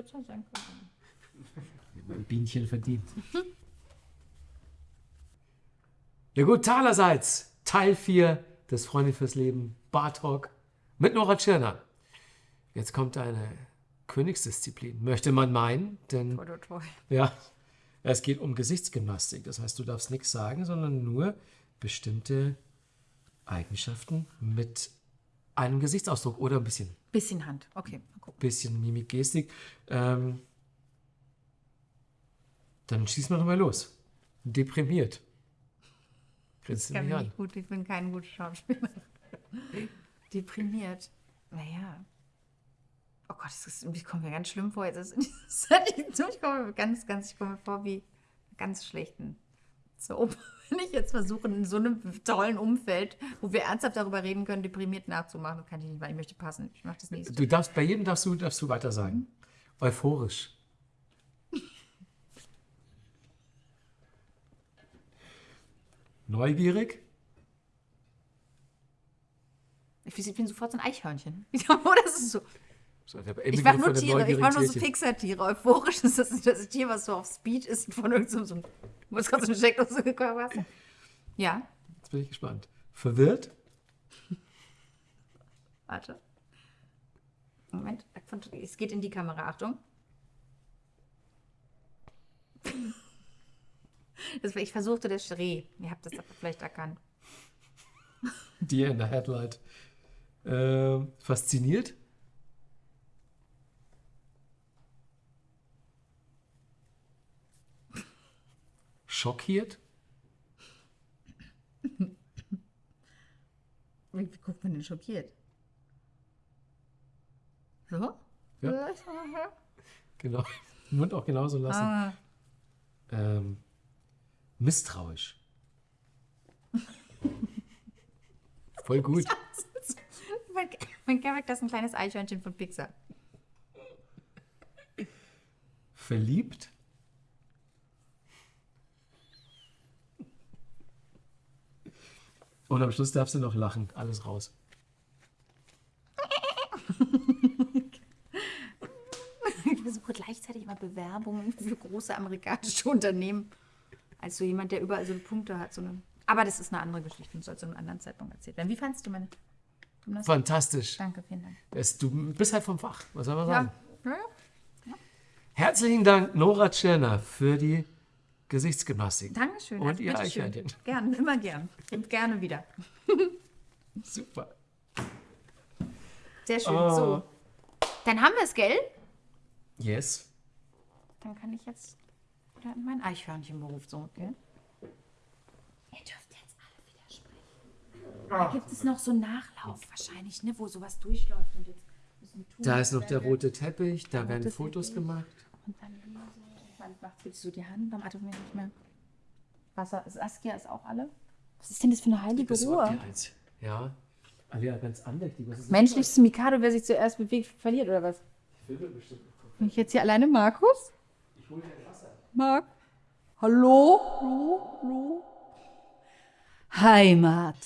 kürzer sein können. Ein Bienchen verdient. Ja gut, talerseits Teil 4 des Freunde fürs Leben Bar Talk mit Nora Tschirner. Jetzt kommt eine Königsdisziplin, möchte man meinen, denn Toi, toi, toi. ja, es geht um Gesichtsgymnastik. Das heißt, du darfst nichts sagen, sondern nur bestimmte Eigenschaften mit einem Gesichtsausdruck oder ein bisschen, Bisschen Hand. Okay, mal gucken. bisschen Mimik, Gestik. Ähm, dann schießen wir doch mal los. Deprimiert. Grinst Ich, kann mich an. nicht gut, ich bin kein guter Schauspieler. Deprimiert. Naja. Oh Gott, das ist, ich komme mir ganz schlimm vor. Jetzt ist, ich komme mir ganz, ganz, ich komme mir vor wie ganz schlechten Soap. Wenn ich jetzt versuche, in so einem tollen Umfeld, wo wir ernsthaft darüber reden können, deprimiert nachzumachen, das kann ich nicht, weil ich möchte passen. Ich mache das nächste. Du darfst, bei jedem darfst du, darfst du weiter sagen. Euphorisch. Neugierig. Ich, ich bin sofort so ein Eichhörnchen. Das ist so. So, Ich Inbegriff mache nur Tiere, ich mache nur so. Fixer-Tiere. Euphorisch ist das, das Tier, was so auf Speed ist und von irgendeinem so, wo gerade so eine Steckdose gekommen hast. Ja, Jetzt bin ich gespannt. Verwirrt. warte. Moment, es geht in die Kamera, Achtung. Das, ich versuchte das Reh. Ihr habt das aber vielleicht erkannt. Deer in the Headlight. Äh, fasziniert. Schockiert. Wie, wie guckt man denn schockiert? So? Ja. Genau. Mund auch genauso lassen. Ah, Ähm, misstrauisch. Voll gut. mein, mein Charakter ist ein kleines Eichhörnchen von Pixar. Verliebt. Und am Schluss darfst du noch lachen. Alles raus. Ich versuche gleichzeitig immer Bewerbungen für große amerikanische Unternehmen. Als so jemand, der überall so Punkte hat. So eine, aber das ist eine andere Geschichte und soll zu einem anderen Zeitpunkt erzählt werden. Wie fandest du meine Gymnastik? Fantastisch. Danke, vielen Dank. Es, du bist halt vom Fach. Was soll man Ja. sagen? ja. ja. Herzlichen Dank, Nora Tschirner, für die Gesichtsgymnastik. Dankeschön. Und also ihr. Eichhörnchen. Gern, immer gern. Und gerne wieder. Super. Sehr schön. Oh. So. Dann haben wir es, gell? Yes. Dann kann ich jetzt wieder in meinen Eichhörnchenberuf zurück, gell? Ihr dürft jetzt alle wieder sprechen. Da gibt es noch so einen Nachlauf wahrscheinlich, ne, wo sowas durchläuft und jetzt müssen tun. Da ist noch der rote Teppich, da werden Fotos Teppich. gemacht. Und dann hier so. Man macht jetzt so die Hand, atmet man nicht mehr. Wasser, Saskia ist auch alle. Was ist denn das für eine heilige Besorgt Ruhe? eins. Ja. Alia, ganz andächtig. Was ist das? Menschlichstes Mikado, wer sich zuerst bewegt, verliert, oder was? Bin ich jetzt hier alleine, Markus? Ich hol dir ein Wasser. Marc? Hallo? Hallo? Hallo? Heimat.